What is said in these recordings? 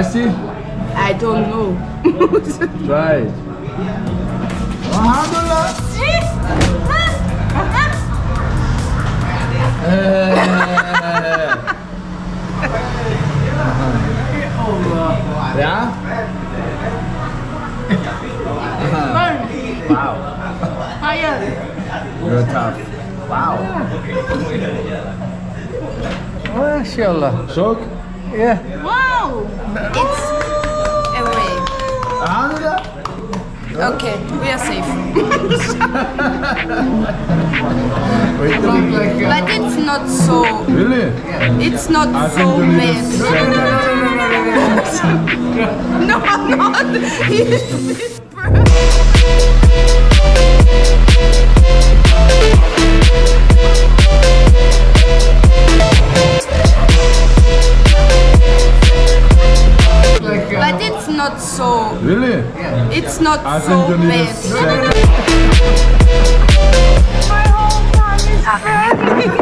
spicy? I don't know. Try it. Ja? Wow. Higher. You're tough. Wow. MashaAllah. Sok? Yeah. Wow. It's away. Okay, we are safe. But it's not so. Really? It's not I so think you need bad. no, No, I'm not. He's But happening.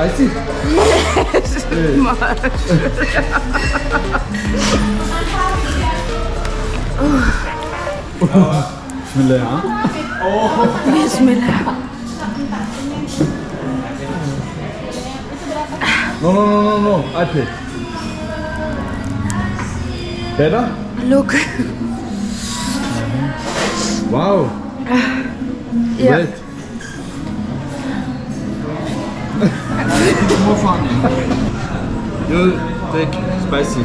Spicy? Bismillah. huh? Bismillah. No, no, no, no, no. I pick. Better? Look. Wow. Yeah. Wait. Funny. You take spicy.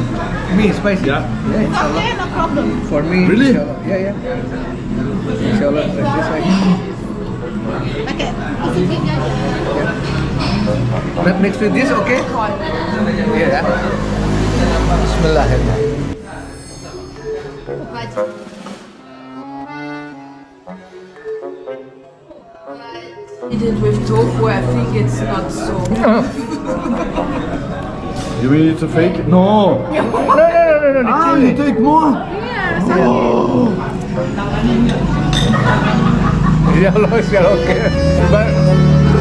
Me, spicy. Yeah. Yeah, inshallah. Okay, no problem. For me, Really? inshallah. Yeah, yeah. Inshallah, like this way. Okay. But next to this, okay? Yeah, yeah. Bismillahirrahmanirrahim. Eat it with tofu, I think it's not so. You need to fake it? No. No, no, no, no, no. Ah, you take more. Inshallah, inshallah, okay. But,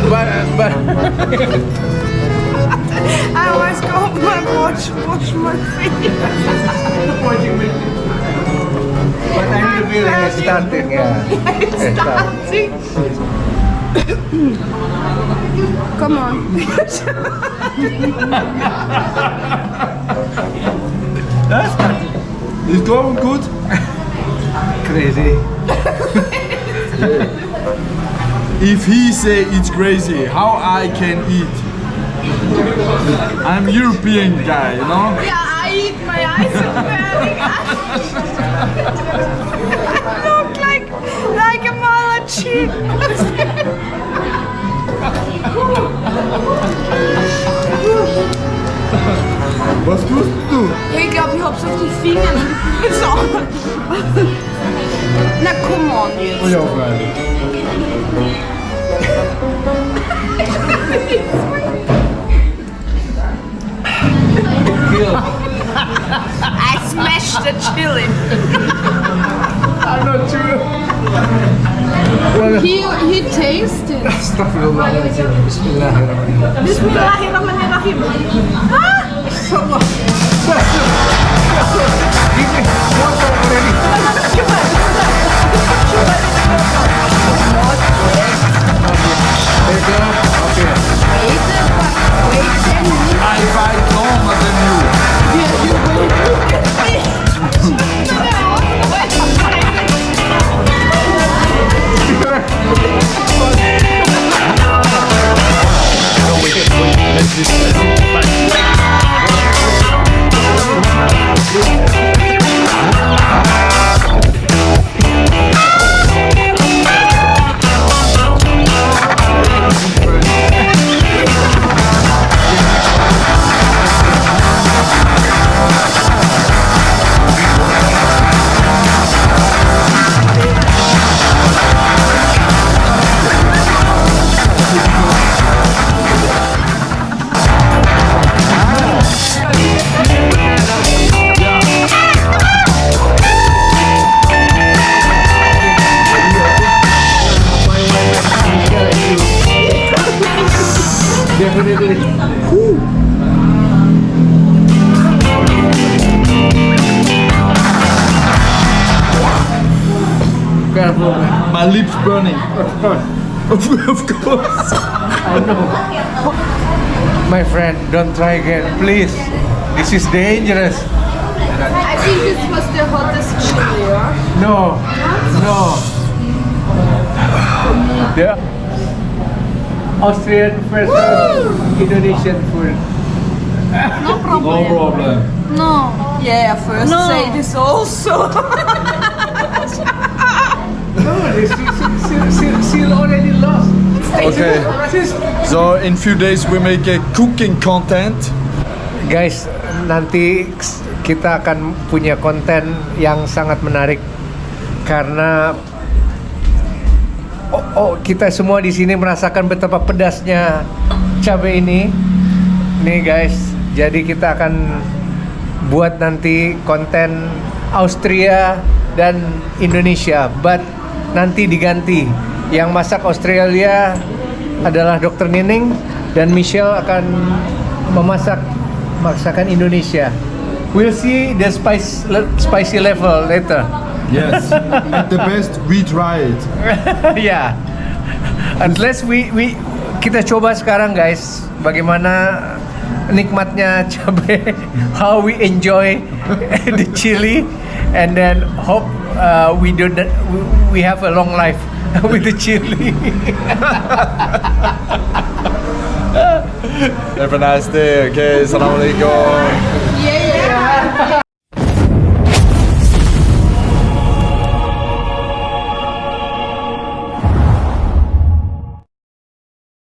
but, but. I always go my wash, wash my face. But I'm revealing starting, yeah. It's starting. Come on. It's going good. Crazy. If he say it's crazy, how I can eat? I'm European guy, you know? Yeah, I eat my eyes are burning. I look like like a Malachi. Was hab's auf die Finger. So. Na, come on jetzt. Ja, freilich. I smashed the chili. I'm not sure. He, he tasted. Bismillahirrahmanirrahim. Bismillahirrahmanirrahim. Ah! Okay. Careful, man. My lips burning. Of course. of course. I know. My friend, don't try again, please. This is dangerous. I think this was the hottest chili, yeah? No, no. The Austrian versus Indonesian food. No problem. No problem. No. Yeah, first No. say this also. No, already lost. Okay. So in few days we make a cooking content. Guys, nanti kita akan punya konten yang sangat menarik karena oh, kita semua di sini merasakan betapa pedasnya cabai ini. Nih guys, jadi kita akan buat nanti konten Austria dan Indonesia, but nanti diganti. Yang masak Australia adalah Dr. Nining dan Michelle akan memasak masakan Indonesia. We'll see the spice spicy level later. Yes. At the best we try it. ya. Unless we we kita coba sekarang guys bagaimana nikmatnya cabai how we enjoy the chili and then hope uh, we do that we have a long life with the chili Have a nice day. Okay. Assalamualaikum.